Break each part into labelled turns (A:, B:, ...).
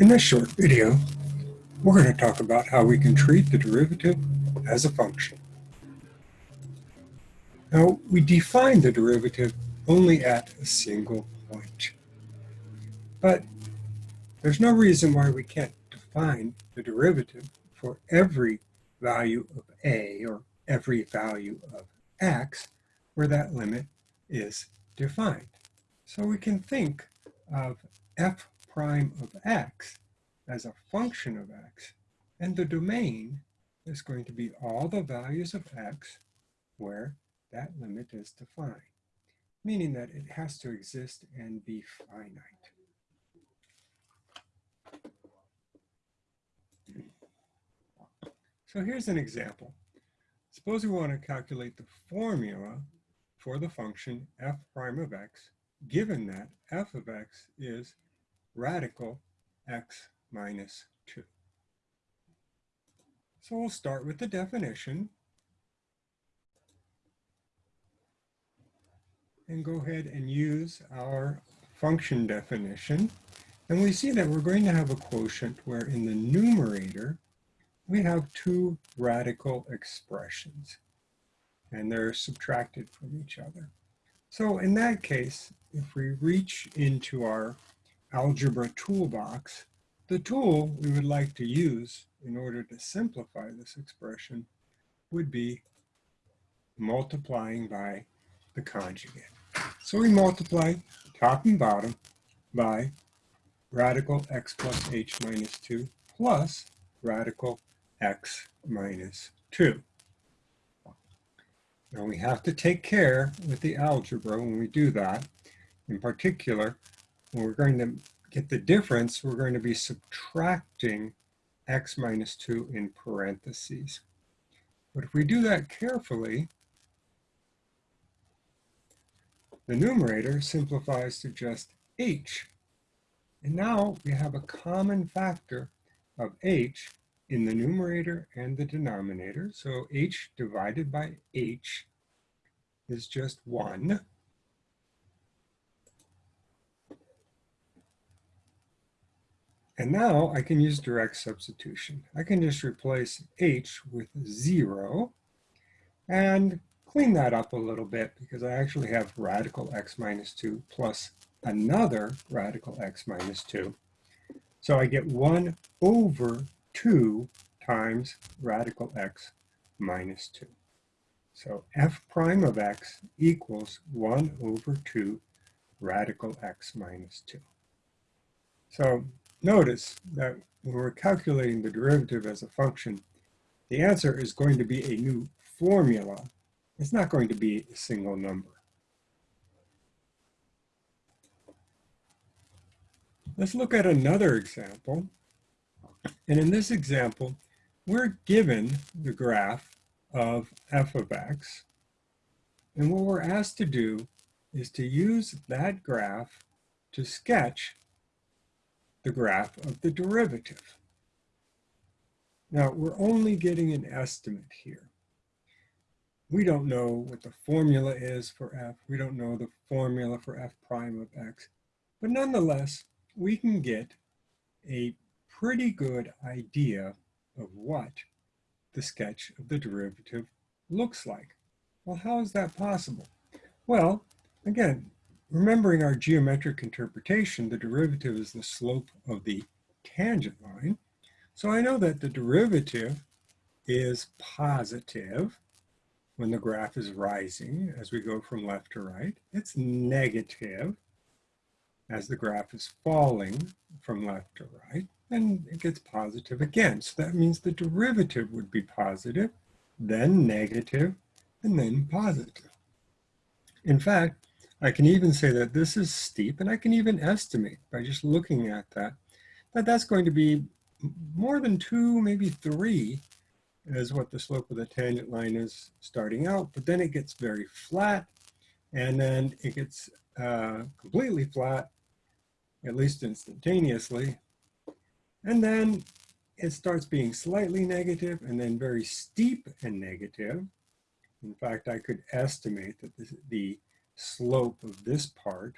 A: In this short video, we're going to talk about how we can treat the derivative as a function. Now, we define the derivative only at a single point. But there's no reason why we can't define the derivative for every value of a or every value of x where that limit is defined. So we can think of f prime of x as a function of x, and the domain is going to be all the values of x where that limit is defined, meaning that it has to exist and be finite. So here's an example. Suppose we want to calculate the formula for the function f prime of x, given that f of x is radical x minus 2. So we'll start with the definition and go ahead and use our function definition. And we see that we're going to have a quotient where in the numerator, we have two radical expressions and they're subtracted from each other. So in that case, if we reach into our algebra toolbox, the tool we would like to use in order to simplify this expression would be multiplying by the conjugate. So we multiply top and bottom by radical x plus h minus 2 plus radical x minus 2. Now we have to take care with the algebra when we do that. In particular, when we're going to get the difference, we're going to be subtracting x minus 2 in parentheses. But if we do that carefully, the numerator simplifies to just h. And now we have a common factor of h in the numerator and the denominator. So h divided by h is just 1. And now I can use direct substitution. I can just replace h with 0 and clean that up a little bit because I actually have radical x minus 2 plus another radical x minus 2. So I get 1 over 2 times radical x minus 2. So f prime of x equals 1 over 2 radical x minus 2. So notice that when we're calculating the derivative as a function, the answer is going to be a new formula. It's not going to be a single number. Let's look at another example and in this example, we're given the graph of f of x. And what we're asked to do is to use that graph to sketch the graph of the derivative. Now, we're only getting an estimate here. We don't know what the formula is for f. We don't know the formula for f prime of x. But nonetheless, we can get a pretty good idea of what the sketch of the derivative looks like. Well, how is that possible? Well, again, remembering our geometric interpretation, the derivative is the slope of the tangent line. So I know that the derivative is positive when the graph is rising as we go from left to right. It's negative as the graph is falling from left to right and it gets positive again. So that means the derivative would be positive, then negative, and then positive. In fact, I can even say that this is steep, and I can even estimate by just looking at that, that that's going to be more than two, maybe three, is what the slope of the tangent line is starting out, but then it gets very flat, and then it gets uh, completely flat, at least instantaneously, and then it starts being slightly negative and then very steep and negative. In fact, I could estimate that this, the slope of this part,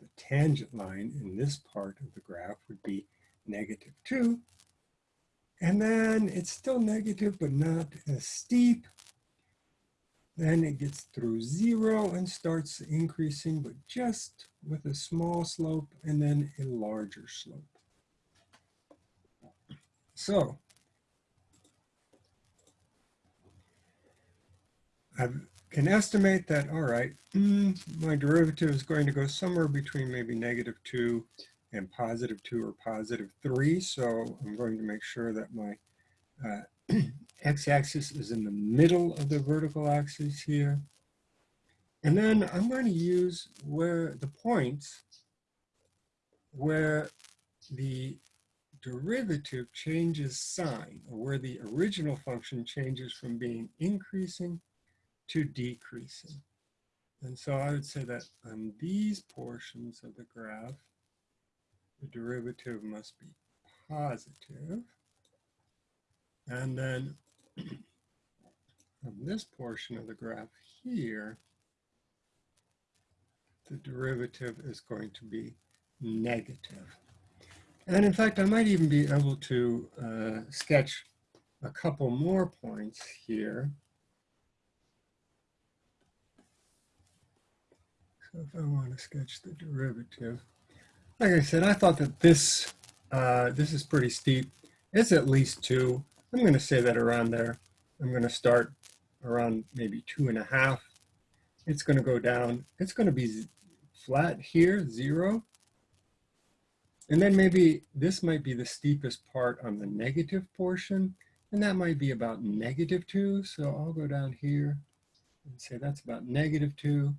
A: the tangent line in this part of the graph would be negative 2. And then it's still negative, but not as steep. Then it gets through 0 and starts increasing, but just with a small slope and then a larger slope. So I can estimate that, all right, mm, my derivative is going to go somewhere between maybe negative 2 and positive 2 or positive 3. So I'm going to make sure that my uh, x-axis is in the middle of the vertical axis here. And then I'm going to use where the points where the derivative changes sign, or where the original function changes from being increasing to decreasing. And so I would say that on these portions of the graph, the derivative must be positive. And then on this portion of the graph here, the derivative is going to be negative. And in fact, I might even be able to uh, sketch a couple more points here. So if I want to sketch the derivative, like I said, I thought that this, uh, this is pretty steep. It's at least two. I'm going to say that around there. I'm going to start around maybe two and a half. It's going to go down. It's going to be flat here, zero. And then maybe this might be the steepest part on the negative portion. And that might be about negative two. So I'll go down here and say that's about negative two.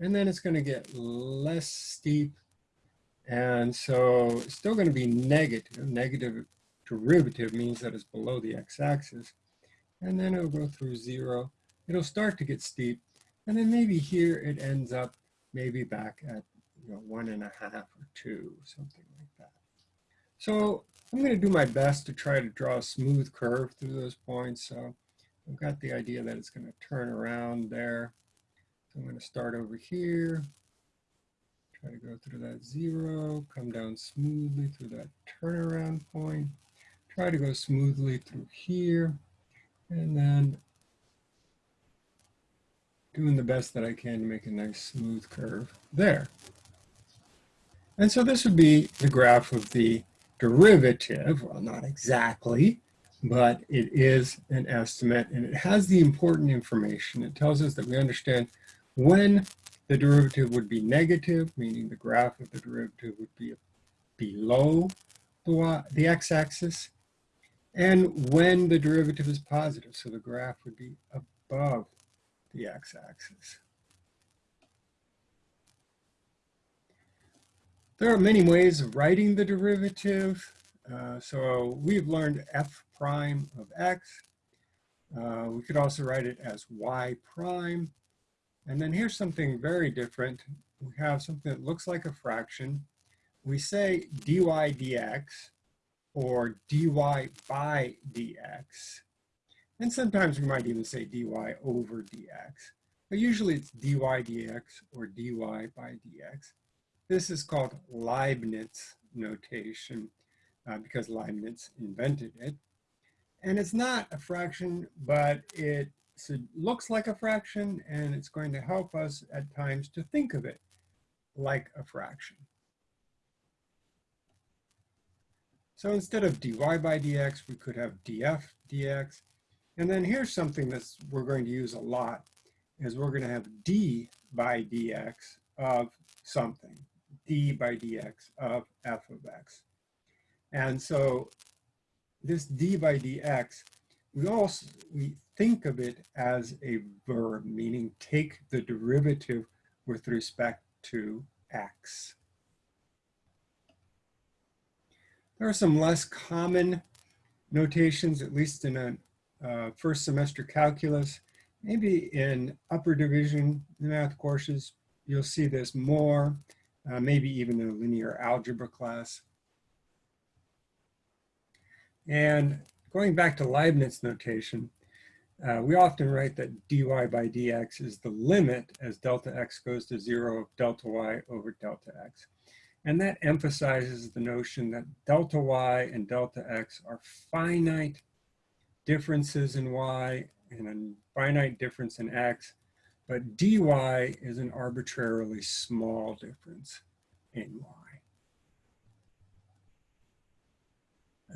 A: And then it's going to get less steep. And so it's still going to be negative. Negative derivative means that it's below the x-axis. And then it'll go through zero. It'll start to get steep. And then maybe here it ends up maybe back at you know, one and a half or two, something like that. So I'm going to do my best to try to draw a smooth curve through those points. So I've got the idea that it's going to turn around there. I'm going to start over here, try to go through that zero, come down smoothly through that turnaround point, try to go smoothly through here, and then doing the best that I can to make a nice smooth curve there. And so this would be the graph of the derivative, well, not exactly, but it is an estimate and it has the important information. It tells us that we understand when the derivative would be negative, meaning the graph of the derivative would be below the, the x-axis, and when the derivative is positive, so the graph would be above the x-axis. There are many ways of writing the derivative. Uh, so we've learned f prime of x. Uh, we could also write it as y prime. And then here's something very different. We have something that looks like a fraction. We say dy dx or dy by dx. And sometimes we might even say dy over dx. But usually it's dy dx or dy by dx. This is called Leibniz notation uh, because Leibniz invented it. And it's not a fraction, but it so it looks like a fraction and it's going to help us at times to think of it like a fraction. So instead of dy by dx, we could have df dx. And then here's something that we're going to use a lot, is we're going to have d by dx of something, d by dx of f of x. And so this d by dx, we also, we think of it as a verb, meaning take the derivative with respect to x. There are some less common notations, at least in a uh, first semester calculus. Maybe in upper division math courses, you'll see this more, uh, maybe even in a linear algebra class. And going back to Leibniz notation, uh, we often write that dy by dx is the limit as delta x goes to zero of delta y over delta x. And that emphasizes the notion that delta y and delta x are finite differences in y and a finite difference in x, but dy is an arbitrarily small difference in y.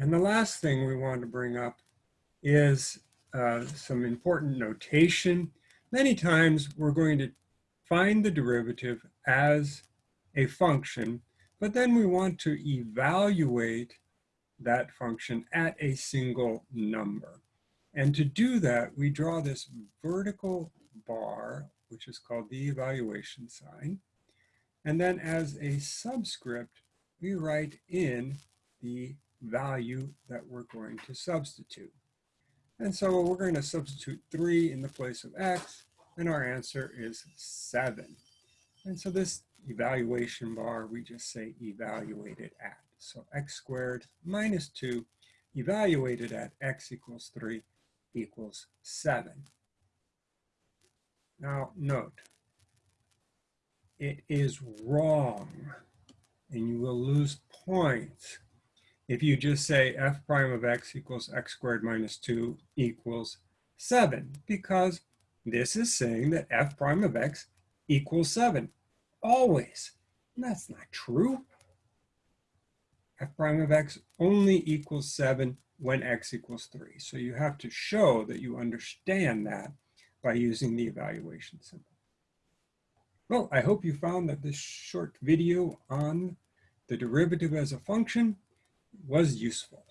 A: And the last thing we want to bring up is uh, some important notation. Many times we're going to find the derivative as a function, but then we want to evaluate that function at a single number. And to do that, we draw this vertical bar, which is called the evaluation sign. And then as a subscript, we write in the value that we're going to substitute. And so we're going to substitute 3 in the place of x, and our answer is 7. And so this evaluation bar, we just say evaluated at. So x squared minus 2 evaluated at x equals 3 equals 7. Now note, it is wrong, and you will lose points if you just say f prime of x equals x squared minus 2 equals 7, because this is saying that f prime of x equals 7, always. And that's not true. f prime of x only equals 7 when x equals 3. So you have to show that you understand that by using the evaluation symbol. Well, I hope you found that this short video on the derivative as a function was useful.